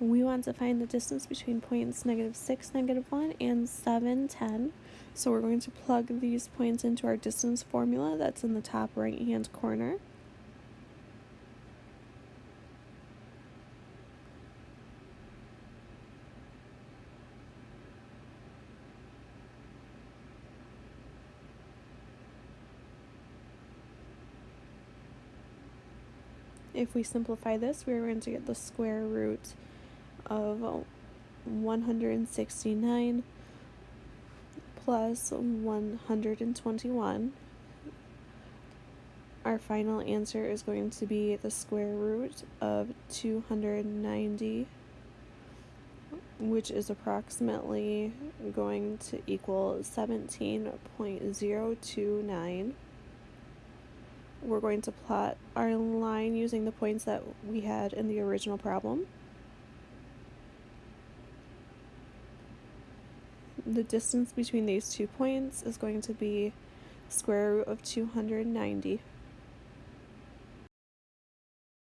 we want to find the distance between points negative 6, negative 1, and 7, 10. So we're going to plug these points into our distance formula that's in the top right hand corner. If we simplify this, we're going to get the square root of 169 plus 121. Our final answer is going to be the square root of 290, which is approximately going to equal 17.029 we're going to plot our line using the points that we had in the original problem. The distance between these two points is going to be square root of 290.